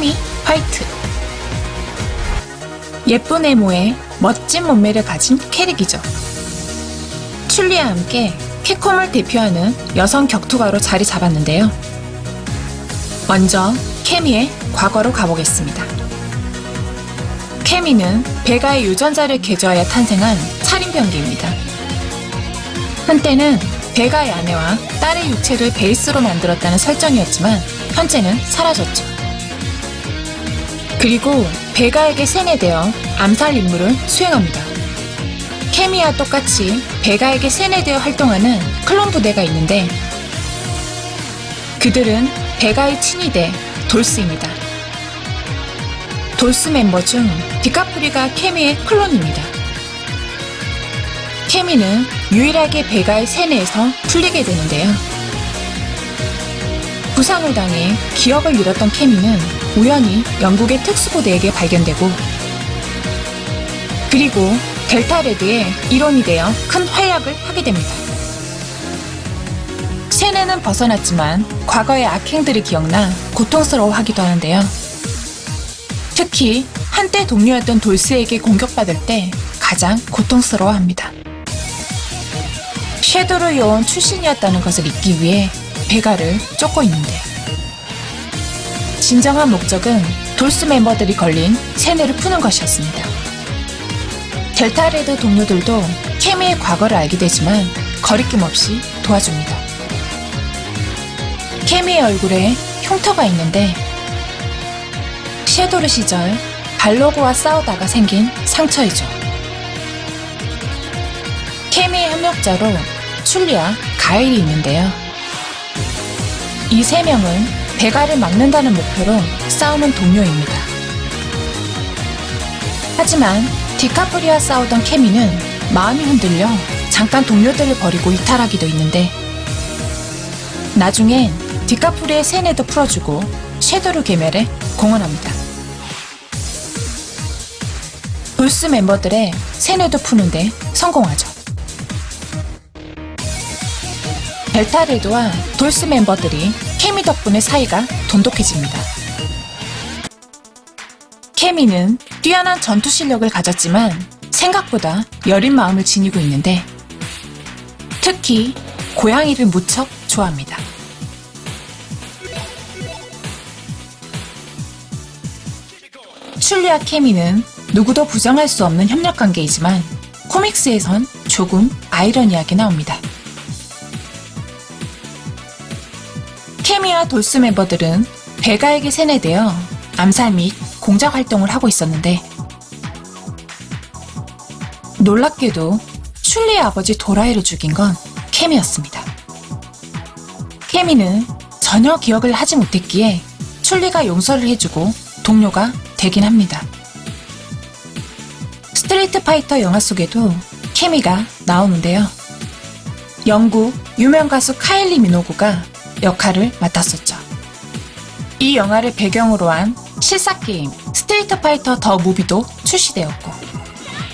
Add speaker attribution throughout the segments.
Speaker 1: 케미 화이트 예쁜 외모에 멋진 몸매를 가진 캐릭이죠. 출리와 함께 캡콤을 대표하는 여성 격투가로 자리 잡았는데요. 먼저 케미의 과거로 가보겠습니다. 케미는 베가의 유전자를 개조하여 탄생한 살인병기입니다. 한때는 베가의 아내와 딸의 육체를 베이스로 만들었다는 설정이었지만 현재는 사라졌죠. 그리고 베가에게 세뇌되어 암살 임무를 수행합니다. 케미와 똑같이 베가에게 세뇌되어 활동하는 클론 부대가 있는데 그들은 베가의 친위대 돌스입니다. 돌스 멤버 중 디카프리가 케미의 클론입니다. 케미는 유일하게 베가의 세뇌에서 풀리게 되는데요. 부상을 당해 기억을 잃었던 케미는 우연히 영국의 특수부대에게 발견되고 그리고 델타 레드의 일원이 되어 큰 활약을 하게 됩니다. 세뇌는 벗어났지만 과거의 악행들이 기억나 고통스러워하기도 하는데요. 특히 한때 동료였던 돌스에게 공격받을 때 가장 고통스러워합니다. 섀도르 요원 출신이었다는 것을 잊기 위해 베가를 쫓고 있는데 진정한 목적은 돌스 멤버들이 걸린 세뇌를 푸는 것이었습니다. 델타레드 동료들도 케미의 과거를 알게 되지만 거리낌 없이 도와줍니다. 케미의 얼굴에 흉터가 있는데 섀도르 시절 발로그와 싸우다가 생긴 상처이죠. 케미의 협력자로 출리와 가일이 있는데요. 이 세 명은 베가를 막는다는 목표로 싸우는 동료입니다. 하지만 디카프리와 싸우던 케미는 마음이 흔들려 잠깐 동료들을 버리고 이탈하기도 있는데 나중엔 디카프리의 세뇌도 풀어주고 섀도르 개멸에 공헌합니다. 불스 멤버들의 세뇌도 푸는데 성공하죠. 델타레드와 돌스 멤버들이 케미 덕분에 사이가 돈독해집니다. 케미는 뛰어난 전투 실력을 가졌지만 생각보다 여린 마음을 지니고 있는데 특히 고양이를 무척 좋아합니다. 출리와 케미는 누구도 부정할 수 없는 협력 관계이지만 코믹스에선 조금 아이러니하게 나옵니다. 케미와 돌스 멤버들은 베가에게 세뇌되어 암살 및 공작 활동을 하고 있었는데 놀랍게도 슐리의 아버지 도라이를 죽인 건 케미였습니다. 케미는 전혀 기억을 하지 못했기에 춘리가 용서를 해주고 동료가 되긴 합니다. 스트리트 파이터 영화 속에도 캐미가 나오는데요. 영국 유명 가수 카일리 미노구가 역할을 맡았었죠. 이 영화를 배경으로 한 실사 게임 스트리트 파이터 더 무비도 출시되었고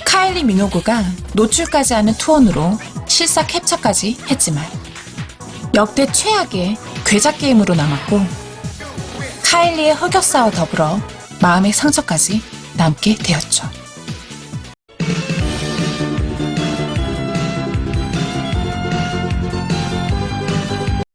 Speaker 1: 카일리 미노구가 노출까지 하는 투혼으로 실사 캡처까지 했지만 역대 최악의 괴작 게임으로 남았고 카일리의 흑역사와 더불어 마음의 상처까지 남게 되었죠.